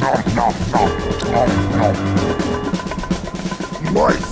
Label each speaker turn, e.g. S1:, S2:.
S1: no no no no no no